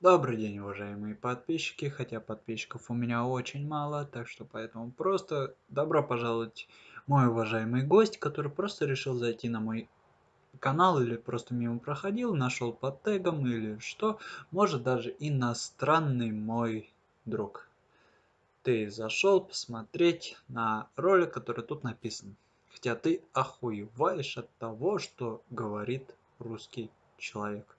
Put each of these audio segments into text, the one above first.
Добрый день, уважаемые подписчики, хотя подписчиков у меня очень мало, так что поэтому просто добро пожаловать мой уважаемый гость, который просто решил зайти на мой канал или просто мимо проходил, нашел под тегом или что, может даже иностранный мой друг. Ты зашел посмотреть на ролик, который тут написан. Хотя ты охуеваешь от того, что говорит русский человек.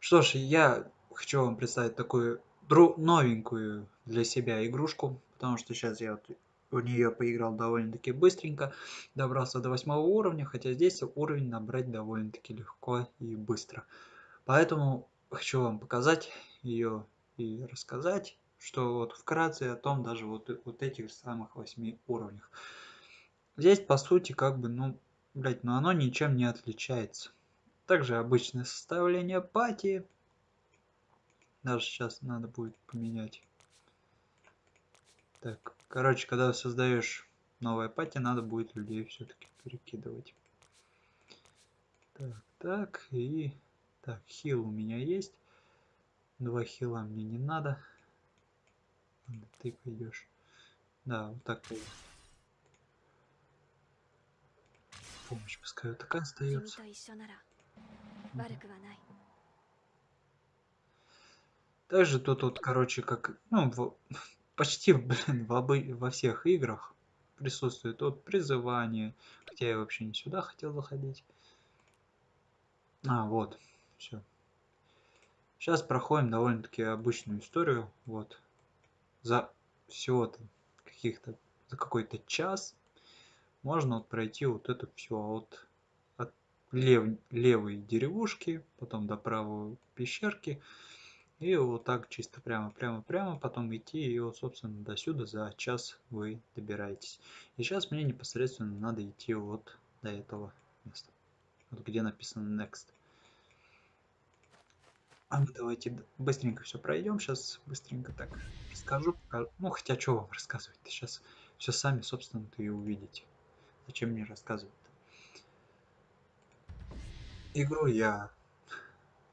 Что ж, я хочу вам представить такую новенькую для себя игрушку, потому что сейчас я вот в нее поиграл довольно-таки быстренько, добрался до восьмого уровня, хотя здесь уровень набрать довольно-таки легко и быстро. Поэтому хочу вам показать ее и рассказать, что вот вкратце о том даже вот, вот этих самых восьми уровнях. Здесь по сути как бы, ну, блять, ну оно ничем не отличается. Также обычное составление пати, даже сейчас надо будет поменять. Так, короче, когда создаешь новое пати, надо будет людей все-таки перекидывать. Так, так, и... Так, хил у меня есть. Два хила мне не надо. Ты пойдешь. Да, вот так пойдет. Помощь пускай вот такая остается. Также тут вот, короче, как, ну, в, почти, блин, в обы, во всех играх присутствует вот призывание, хотя я вообще не сюда хотел заходить. А, вот, все. Сейчас проходим довольно-таки обычную историю, вот, за всего-то каких-то, за какой-то час можно вот пройти вот это все от, от лев, левой деревушки, потом до правой пещерки, и вот так чисто прямо, прямо, прямо, потом идти, и вот, собственно, до сюда за час вы добираетесь. И сейчас мне непосредственно надо идти вот до этого места. Вот где написано Next. А мы давайте быстренько все пройдем. Сейчас быстренько так расскажу. Покажу. Ну, хотя что вам рассказывать? Сейчас все сами, собственно-то и увидите. Зачем мне рассказывать-то? Игру я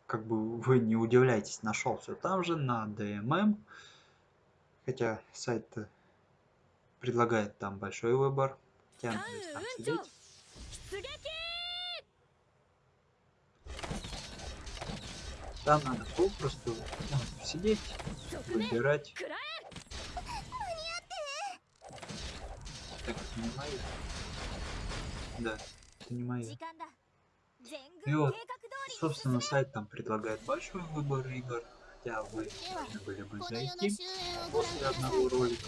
как бы вы не удивляйтесь, нашел все там же на DMM. Хотя сайт предлагает там большой выбор. Там сидеть. Там надо попросту ну, сидеть, выбирать. Так, это не мои. Да, это не мои. И вот, собственно, сайт там предлагает большой выбор игр, хотя вы должны были бы зайти после одного ролика,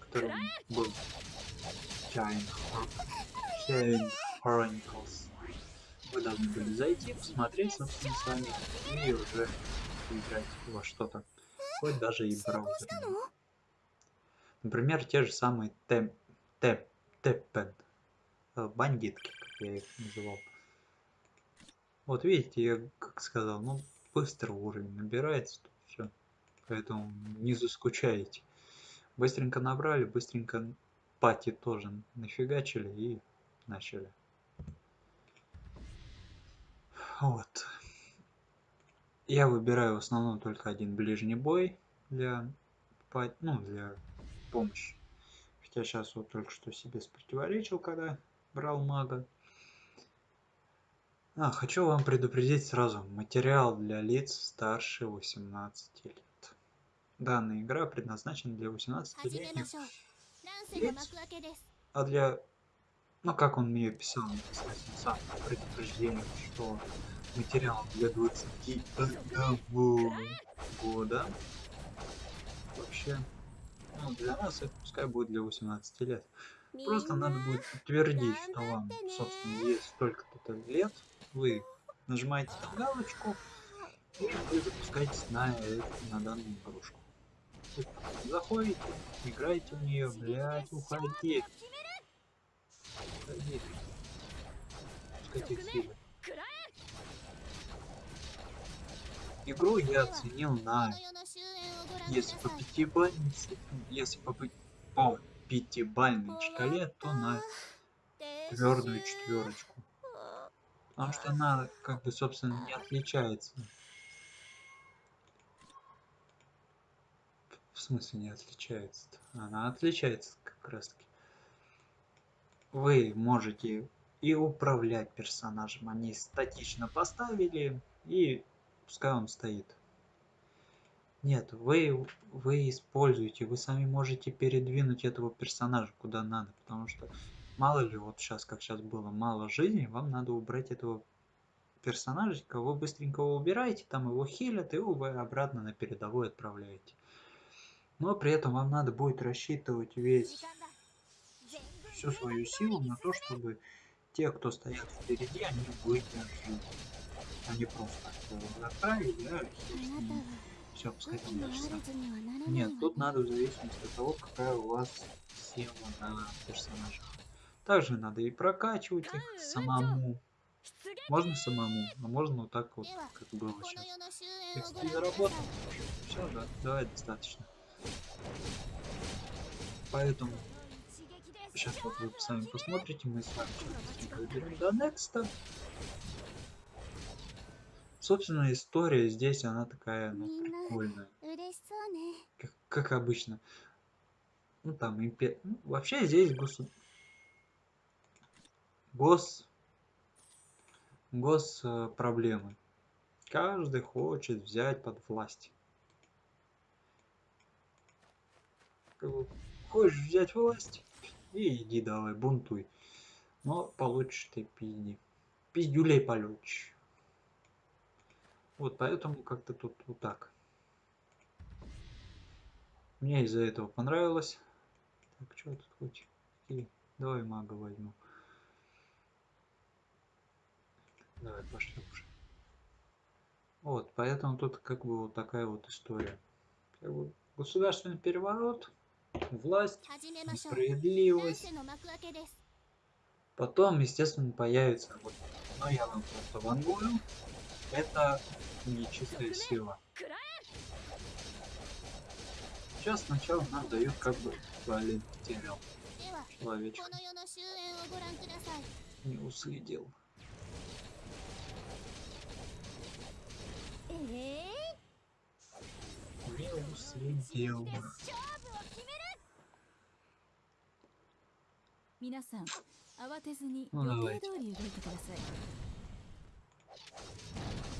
которым был Giant Chronicles. Вы должны были зайти, посмотреть, собственно, сами, и уже играть во что-то, хоть даже и браузером. Например, те же самые Тэппен, э, бандитки, как я их называл. Вот видите, я как сказал, ну быстро уровень набирается, все. Поэтому не заскучаете. Быстренько набрали, быстренько пати тоже нафигачили и начали. Вот. Я выбираю в основном только один ближний бой для, ну, для помощи. Хотя сейчас вот только что себе спротиворечил, когда брал мага. А, хочу вам предупредить сразу, материал для лиц старше 18 лет. Данная игра предназначена для 18-летних лиц, а для, ну как он мне писал, сам предупреждение, что материал для 21 года. Вообще, ну для нас это пускай будет для 18 лет. Просто надо будет подтвердить, что вам, собственно, есть столько-то лет, вы нажимаете на галочку и запускаетесь на, на данную игрушку. Заходите, играете в нее, блять, уходи. Уходи. Пускайте Игру я оценил на, если по пятибалльной, если по, по пятибалльной шкале, то на твердую четверочку. Потому что она, как бы, собственно, не отличается. В смысле не отличается? -то? Она отличается как раз таки. Вы можете и управлять персонажем. Они статично поставили, и пускай он стоит. Нет, вы, вы используете, вы сами можете передвинуть этого персонажа куда надо, потому что мало ли, вот сейчас, как сейчас было, мало жизни, вам надо убрать этого персонажика, вы быстренько его убираете, там его хилят, и вы обратно на передовой отправляете. Но при этом вам надо будет рассчитывать весь всю свою силу на то, чтобы те, кто стоят впереди, они выдержали. Они просто направили, да, все, там дальше Нет, тут надо в зависимости от того, какая у вас сила на персонажах. Также надо и прокачивать их самому. Можно самому, а можно вот так вот, как было сейчас. XP заработал. Все, да, давай достаточно. Поэтому сейчас вот вы сами посмотрите, мы с вами берем до Next. Собственно, история здесь, она такая, ну, прикольная. Как, как обычно. Ну, там, импер... ну, вообще здесь гос... Гос гос э, проблемы. Каждый хочет взять под власть. Хочешь взять власть? И иди давай, бунтуй. Но получишь ты пизди. Пиздюлей получишь. Вот поэтому как-то тут вот так. Мне из-за этого понравилось. Так, что тут хоть? И давай мага возьму. Давай, пошли уже. Вот, поэтому тут как бы вот такая вот история. Как бы государственный переворот, власть, справедливость. Потом, естественно, появится вот, ну я вам просто вангую. Это нечистая сила. Сейчас сначала нам дают как бы терял. Человечек. Не уследил. Meu 皆さん、慌てずに予定通り動いてください。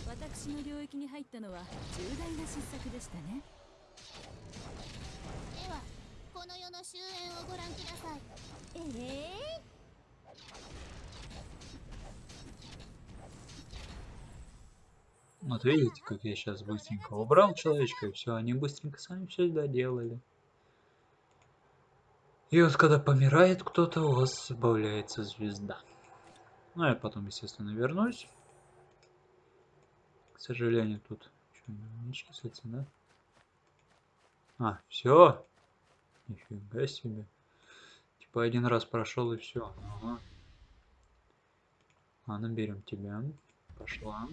私の領域に入ったのは重大な失策でしたね。では、この世の終焉をご覧ください。ええー Вот видите, как я сейчас быстренько убрал человечка, и все, они быстренько сами все доделали. И вот когда помирает кто-то, у вас добавляется звезда. Ну, я потом, естественно, вернусь. К сожалению, тут что, не числится, да? А, все. Нифига себе. Типа один раз прошел и все. Ага. Ладно, берем тебя. Пошла.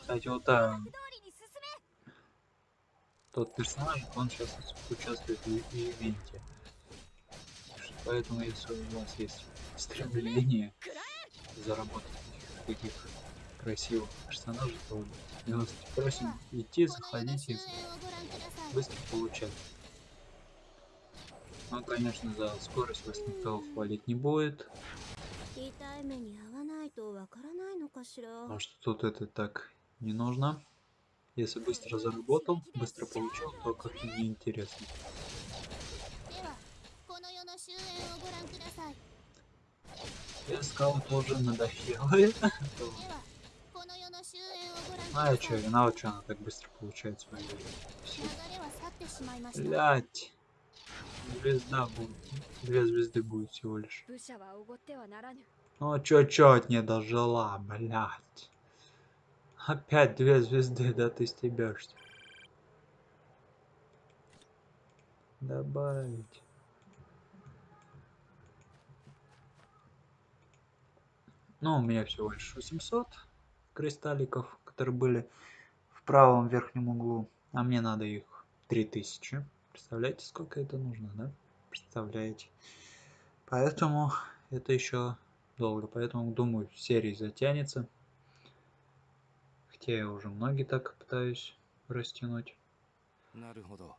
Кстати, вот та... Тот персонаж, он сейчас участвует в, ивенте. Поэтому, если у вас есть стремление заработать таких красивых персонажей, то милости просим идти, заходить и быстро получать. Ну, конечно, за скорость вас никто хвалить не будет. Потому что тут это так не нужно. Если быстро заработал, быстро получил, то как-то неинтересно. Я сказал, тоже надоело это. А я чё, что она так быстро получает свои Блять. Звезда будет. Две звезды будет всего лишь. Ну чё, чё не дожила, блять. Опять две звезды, да ты стебешься. Добавить. Ну, у меня всего лишь 800 кристалликов, которые были в правом верхнем углу. А мне надо их 3000. Представляете, сколько это нужно, да? Представляете. Поэтому это еще долго. Поэтому, думаю, серия затянется Хотя я уже многие так пытаюсь растянуть. なるほど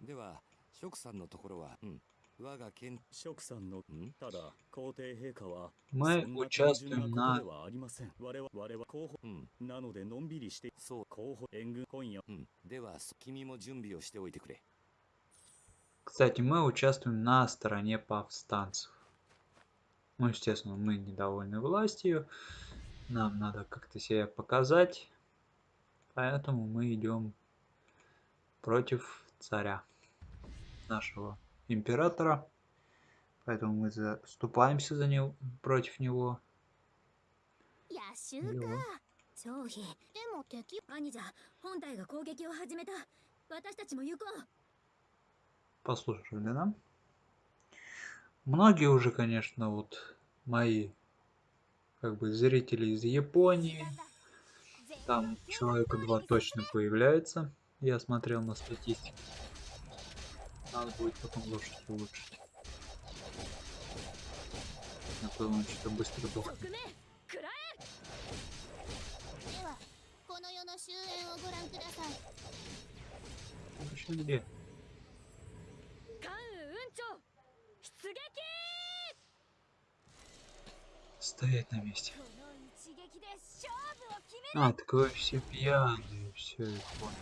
では職さんのところはうん我が県職さんのんただ皇帝陛下は Мы そんな単純 участвуем な на ことではありません我々我々候補うんなのでのんびりしてそう候補援軍今夜うんではそ君も準備をしておいてくれ Кстати, мы участвуем на стороне повстанцев. Ну, естественно, мы недовольны властью. Нам надо как-то себя показать. Поэтому мы идем против царя, нашего императора. Поэтому мы заступаемся за него, против него. 野襲いいよか張飛でも敵兄じゃ本体が攻撃を始めた私たちも行こう Послушали, да? Многие уже, конечно, вот мои как бы зрители из Японии. Там человека два точно появляется. Я смотрел на статистику. Надо будет потом лошадь улучшить. А то он что-то быстро дохнет. Еще где? стоять на месте. А, так вы все пьяные, все, я понял.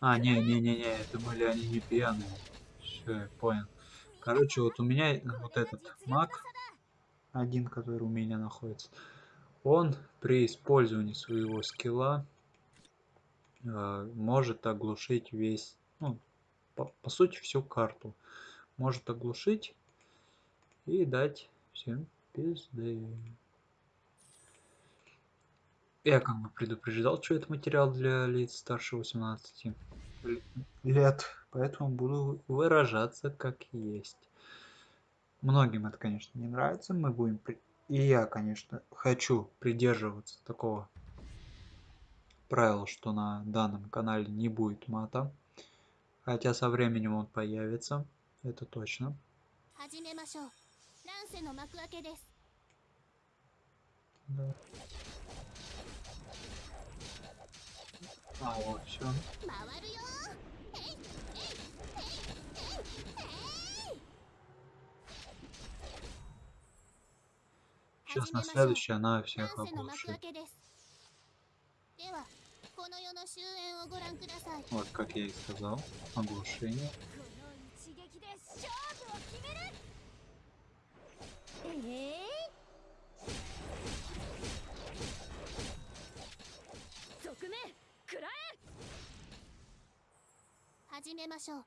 А, не, не, не, не, это были они не пьяные. Все, я понял. Короче, вот у меня вот этот маг, один, который у меня находится, он при использовании своего скилла может оглушить весь, ну, по, по сути, всю карту. Может оглушить и дать всем пизды. Я как бы предупреждал, что это материал для лиц старше 18 л- лет, поэтому буду выражаться как есть. Многим это, конечно, не нравится, мы будем... при- И я, конечно, хочу придерживаться такого Правило, что на данном канале не будет мата. Хотя со временем он появится, это точно. Да. А, вот все. Сейчас на следующее она всех оглушит. Вот, как я и сказал, оглушение. この一撃で勝負を決めるええ側面食らえ始めましょう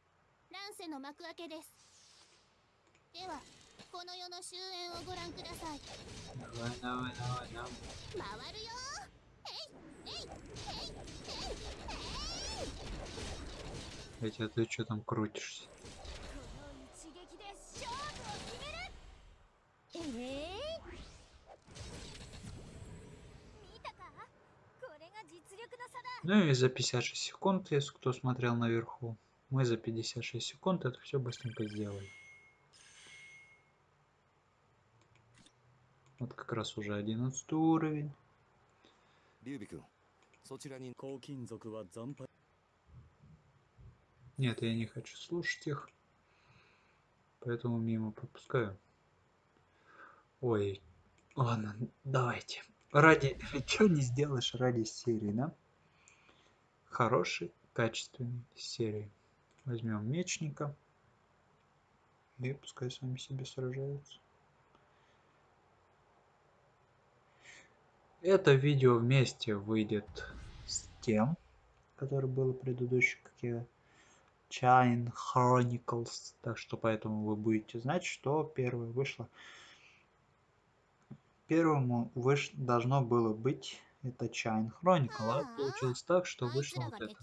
乱世の幕開けですではこの世の終焉をご覧ください Давай, давай, давай, давай. 回るよ Эти, а ты что там крутишься? Ну и за 56 секунд, если кто смотрел наверху, мы за 56 секунд это все быстренько сделали. Вот как раз уже 11 уровень. Нет, я не хочу слушать их. Поэтому мимо пропускаю. Ой, ладно, давайте. Ради... Что не сделаешь ради серии, да? Хорошей, качественной серии. Возьмем мечника. И пускай сами себе сражаются. Это видео вместе выйдет с тем, который было предыдущий, как я Chain Chronicles. Так что поэтому вы будете знать, что первое вышло. Первому выш... должно было быть это Chain Chronicle, а получилось так, что вышло вот это.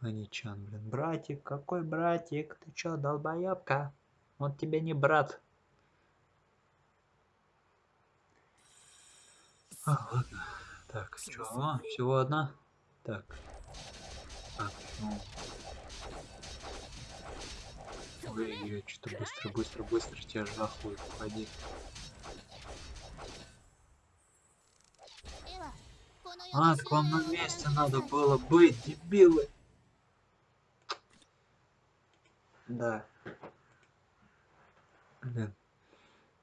Аничан, блин, братик, какой братик? Ты чё, долбоёбка? Он тебе не брат. А, ладно. Так, чё, всего одна? Так. Так, ну... Ой, я что-то быстро, быстро, быстро тебя жахую, уходи. А, к вам на месте надо было быть, дебилы. Да. Блин.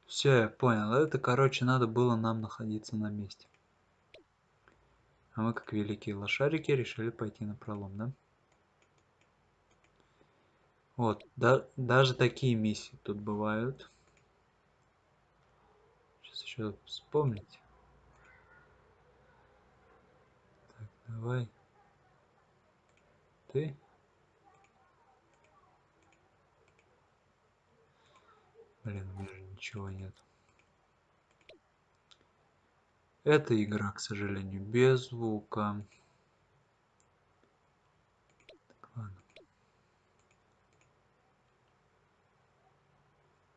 Все, я понял. Это, короче, надо было нам находиться на месте. А мы, как великие лошарики, решили пойти на пролом, да? Вот, да, даже такие миссии тут бывают. Сейчас еще вспомнить. Так, давай. Ты. Блин, у меня же ничего нет. Эта игра, к сожалению, без звука. Так, ладно.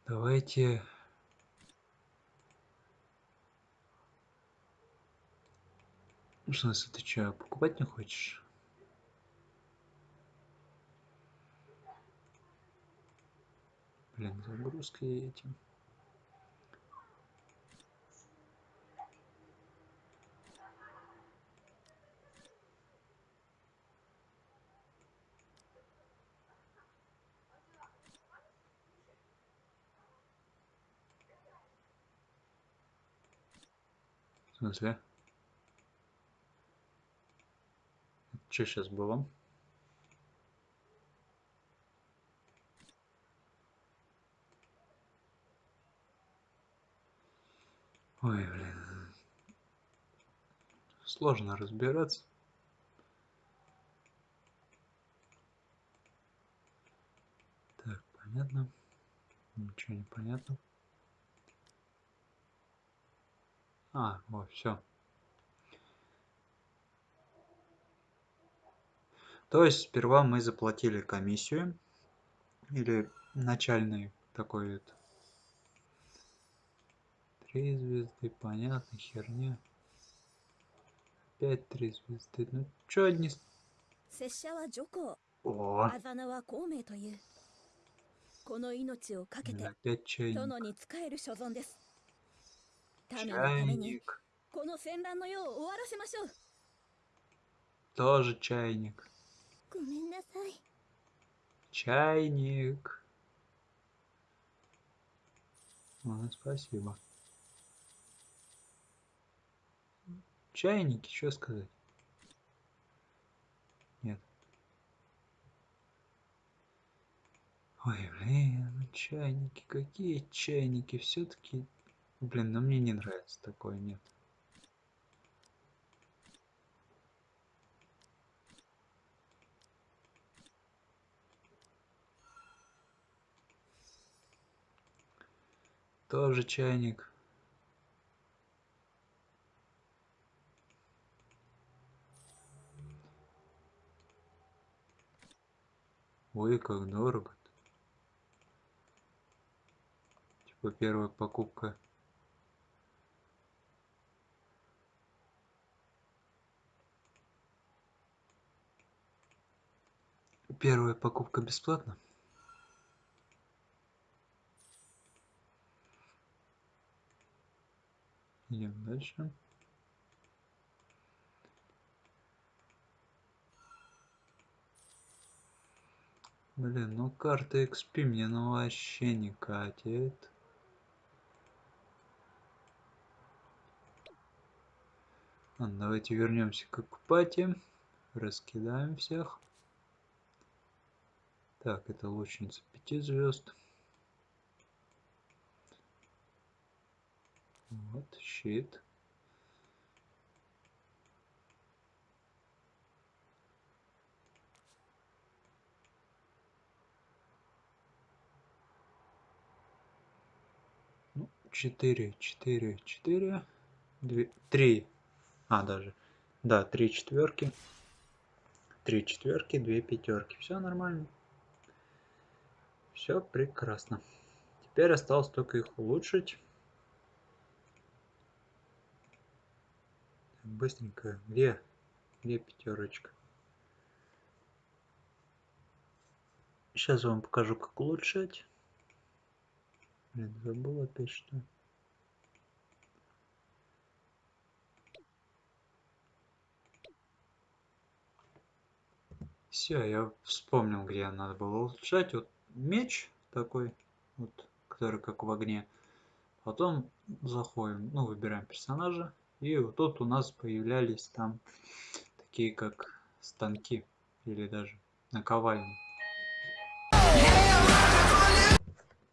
Давайте... В смысле, ты что, покупать не хочешь? Блин, загрузка этим. В смысле? Что сейчас было? Ой, блин. Сложно разбираться. Так, понятно. Ничего не понятно. А, вот, все. То есть сперва мы заплатили комиссию или начальный такой вот. Три звезды, понятно, херня. Опять три звезды. Ну чё одни... О! Опять чайник. 民のために Чайник. この戦乱の世を終わらせましょう Тоже чайник. ごめんなさい Чайник. Ладно, спасибо. Чайники, что сказать? Нет. Ой, блин, ну чайники, какие чайники? Все-таки, блин, ну мне не нравится такое, нет. Тоже чайник. Ой, как дорого. -то. Типа первая покупка. Первая покупка бесплатно. Идем дальше. Блин, ну карта XP мне ну вообще не катит. Ладно, давайте вернемся к пати. Раскидаем всех. Так, это лучница 5 звезд. Вот, щит. Ну, четыре, четыре, четыре, две, три. А, даже. Да, три четверки. Три четверки, две пятерки. Все нормально. Все прекрасно. Теперь осталось только их улучшить. Быстренько. Где? Где пятерочка? Сейчас вам покажу, как улучшать. Блин, забыл опять что. Все, я вспомнил, где надо было улучшать. Вот меч такой, вот, который как в огне. Потом заходим, ну, выбираем персонажа. И вот тут у нас появлялись там такие как станки или даже наковальни.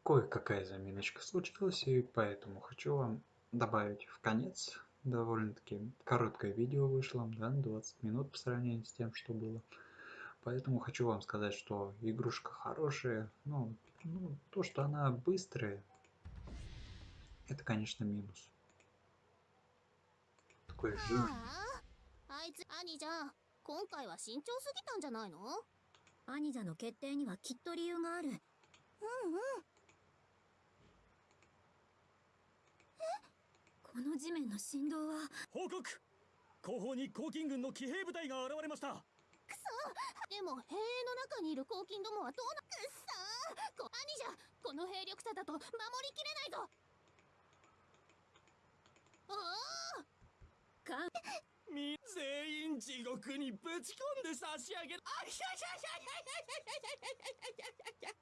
Кое-какая заминочка случилась, и поэтому хочу вам добавить в конец довольно-таки короткое видео вышло, да, 20 минут по сравнению с тем, что было. Поэтому хочу вам сказать, что игрушка хорошая, ну, ну то, что она быстрая, это, конечно, минус. Такой жирный. あいつ兄じゃん今回は慎重すぎたんじゃないの兄者の決定にはきっと理由があるうんうんこの地面の振動は報告後方に黄金軍の騎兵部隊が現れました でも兵営の中にいる黄金どもはどうなくっさーこ兄じゃこの兵力差だと守りきれないぞおおかみ全員地獄にぶち込んで差し上げるあひゃひゃひゃひゃひゃひゃひゃひゃひゃひゃ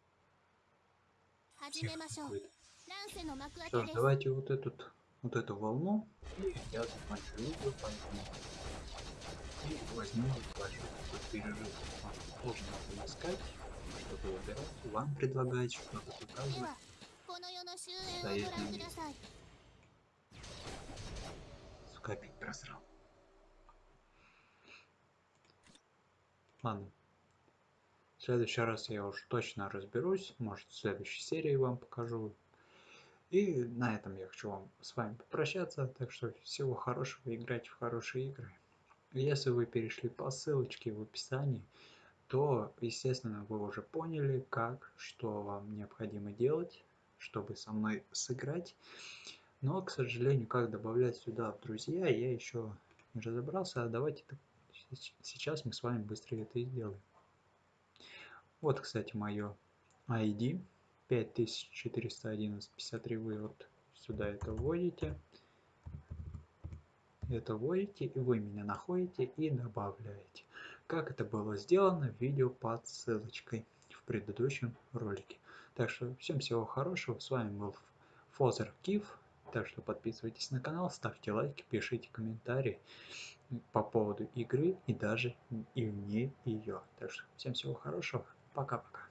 始めましょう Какой-то. 乱世の幕開 Что け ж, です давайте вот этот, вот эту волну, и я закончу видео, поэтому и возьмем плату. Тут перерыв нужно искать, что-то выбирать, вам предлагают что-то показывать. Да, если... Просрал. Ладно. В следующий раз я уж точно разберусь. Может, в следующей серии вам покажу. И на этом я хочу вам с вами попрощаться. Так что всего хорошего, играйте в хорошие игры. Если вы перешли по ссылочке в описании, то, естественно, вы уже поняли, как, что вам необходимо делать, чтобы со мной сыграть. Но, к сожалению, как добавлять сюда в друзья, я еще не разобрался. А давайте сейчас мы с вами быстро это и сделаем. Вот, кстати, мое ID 541153. Вы вот сюда это вводите. Это вводите, и вы меня находите и добавляете. Как это было сделано в видео под ссылочкой в предыдущем ролике. Так что всем всего хорошего. С вами был Фозер Киф. Так что подписывайтесь на канал, ставьте лайки, пишите комментарии по поводу игры и даже и вне ее. Так что всем всего хорошего. Пока-пока.